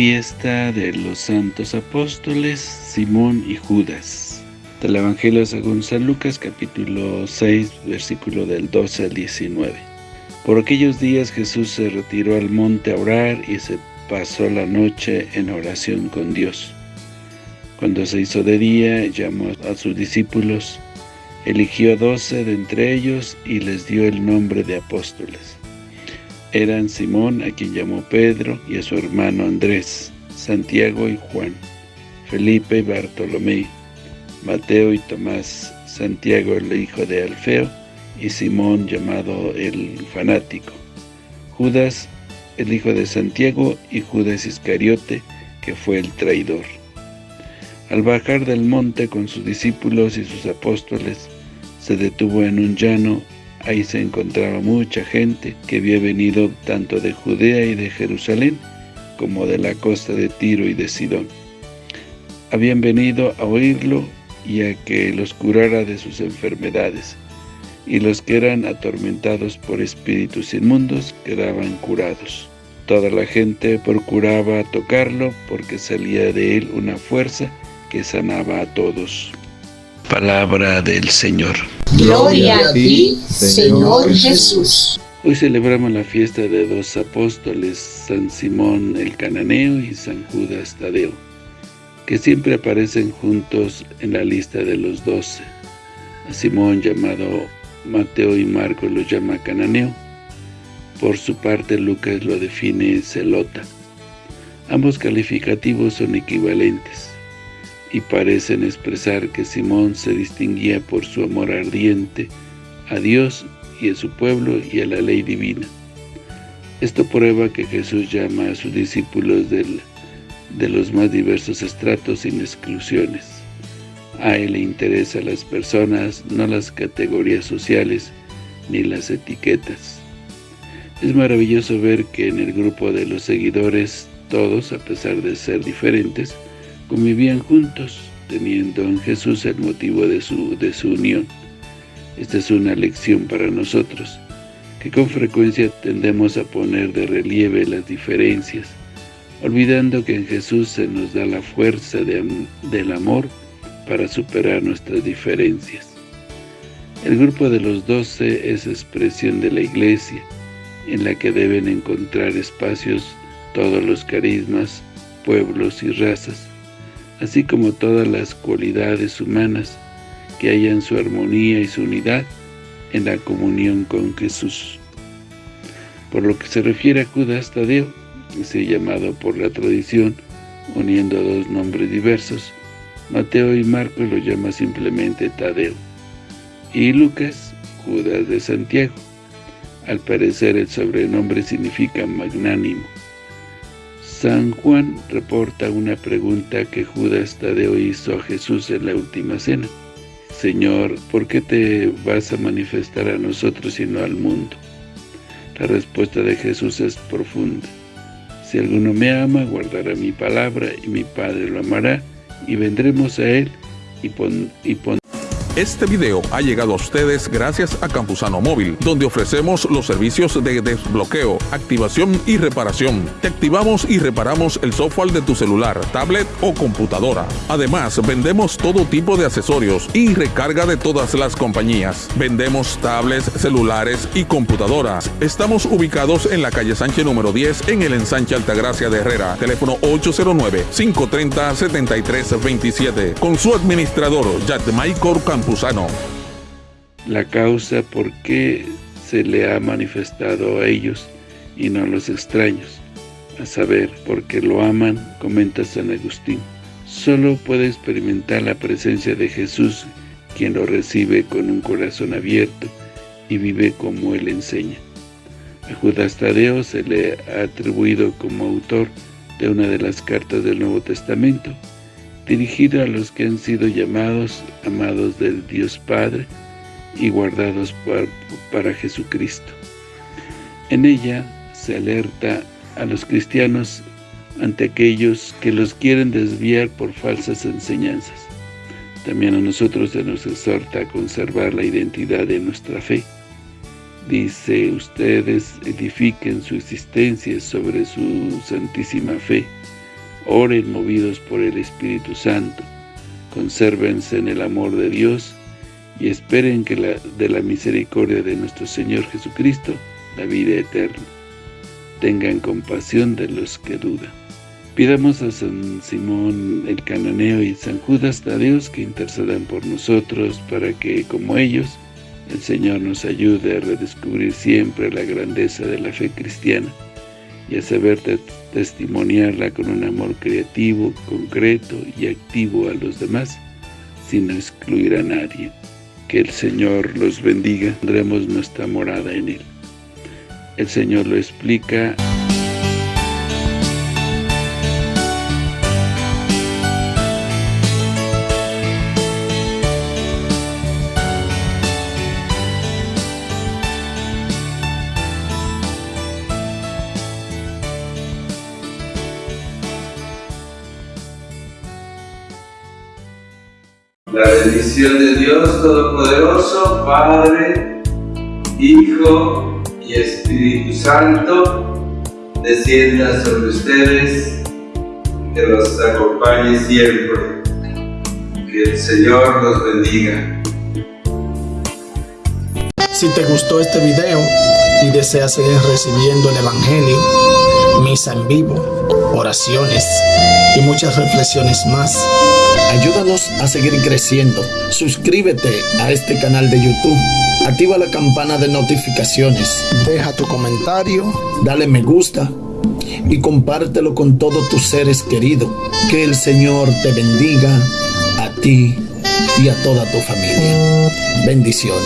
Fiesta de los Santos Apóstoles, Simón y Judas. Del Evangelio según San Lucas, capítulo 6, versículo del 12 al 19. Por aquellos días Jesús se retiró al monte a orar y se pasó la noche en oración con Dios. Cuando se hizo de día, llamó a sus discípulos, eligió doce de entre ellos y les dio el nombre de apóstoles eran Simón, a quien llamó Pedro, y a su hermano Andrés, Santiago y Juan, Felipe y Bartolomé, Mateo y Tomás, Santiago el hijo de Alfeo, y Simón llamado el fanático, Judas el hijo de Santiago y Judas Iscariote, que fue el traidor. Al bajar del monte con sus discípulos y sus apóstoles, se detuvo en un llano Ahí se encontraba mucha gente que había venido tanto de Judea y de Jerusalén, como de la costa de Tiro y de Sidón. Habían venido a oírlo y a que los curara de sus enfermedades, y los que eran atormentados por espíritus inmundos quedaban curados. Toda la gente procuraba tocarlo porque salía de él una fuerza que sanaba a todos. Palabra del Señor. Gloria a ti, Señor Jesús. Hoy celebramos la fiesta de dos apóstoles, San Simón el Cananeo y San Judas Tadeo, que siempre aparecen juntos en la lista de los doce. A Simón, llamado Mateo y Marco, lo llama Cananeo. Por su parte, Lucas lo define celota. Ambos calificativos son equivalentes y parecen expresar que Simón se distinguía por su amor ardiente a Dios y a su pueblo y a la ley divina. Esto prueba que Jesús llama a sus discípulos del, de los más diversos estratos sin exclusiones. A Él le interesan las personas, no las categorías sociales ni las etiquetas. Es maravilloso ver que en el grupo de los seguidores, todos, a pesar de ser diferentes, convivían juntos, teniendo en Jesús el motivo de su, de su unión. Esta es una lección para nosotros, que con frecuencia tendemos a poner de relieve las diferencias, olvidando que en Jesús se nos da la fuerza del amor para superar nuestras diferencias. El grupo de los doce es expresión de la Iglesia, en la que deben encontrar espacios todos los carismas, pueblos y razas, así como todas las cualidades humanas que hayan su armonía y su unidad en la comunión con Jesús. Por lo que se refiere a Judas Tadeo, ese llamado por la tradición, uniendo dos nombres diversos, Mateo y Marcos lo llama simplemente Tadeo, y Lucas, Judas de Santiago. Al parecer el sobrenombre significa magnánimo, San Juan reporta una pregunta que Judas Tadeo hizo a Jesús en la última cena. Señor, ¿por qué te vas a manifestar a nosotros y no al mundo? La respuesta de Jesús es profunda. Si alguno me ama, guardará mi palabra, y mi Padre lo amará, y vendremos a él, y, pon, y este video ha llegado a ustedes gracias a Campusano Móvil, donde ofrecemos los servicios de desbloqueo, activación y reparación. Te activamos y reparamos el software de tu celular, tablet o computadora. Además, vendemos todo tipo de accesorios y recarga de todas las compañías. Vendemos tablets, celulares y computadoras. Estamos ubicados en la calle Sánchez número 10 en el ensanche Altagracia de Herrera. Teléfono 809-530-7327. Con su administrador, Maicor La causa por qué se le ha manifestado a ellos y no a los extraños, a saber, porque lo aman, comenta San Agustín. Solo puede experimentar la presencia de Jesús quien lo recibe con un corazón abierto y vive como Él enseña. A Judas Tadeo se le ha atribuido como autor de una de las cartas del Nuevo Testamento, dirigido a los que han sido llamados, amados del Dios Padre y guardados para Jesucristo. En ella se alerta a los cristianos ante aquellos que los quieren desviar por falsas enseñanzas. También a nosotros se nos exhorta a conservar la identidad de nuestra fe. Dice, ustedes edifiquen su existencia sobre su santísima fe, Oren movidos por el Espíritu Santo. Consérvense en el amor de Dios y esperen que de la misericordia de nuestro Señor Jesucristo la vida eterna. Tengan compasión de los que dudan. Pidamos a San Simón el Cananeo y San Judas Dios que intercedan por nosotros para que, como ellos, el Señor nos ayude a redescubrir siempre la grandeza de la fe cristiana y a saber testimoniarla con un amor creativo, concreto y activo a los demás, sin excluir a nadie. Que el Señor los bendiga, tendremos nuestra morada en Él. El Señor lo explica La bendición de Dios Todopoderoso, Padre, Hijo y Espíritu Santo, descienda sobre ustedes, que los acompañe siempre. Que el Señor los bendiga. Si te gustó este video y deseas seguir recibiendo el Evangelio, misa en vivo, oraciones y muchas reflexiones más, Ayúdanos a seguir creciendo. Suscríbete a este canal de YouTube. Activa la campana de notificaciones. Deja tu comentario. Dale me gusta. Y compártelo con todos tus seres queridos. Que el Señor te bendiga a ti y a toda tu familia. Bendiciones.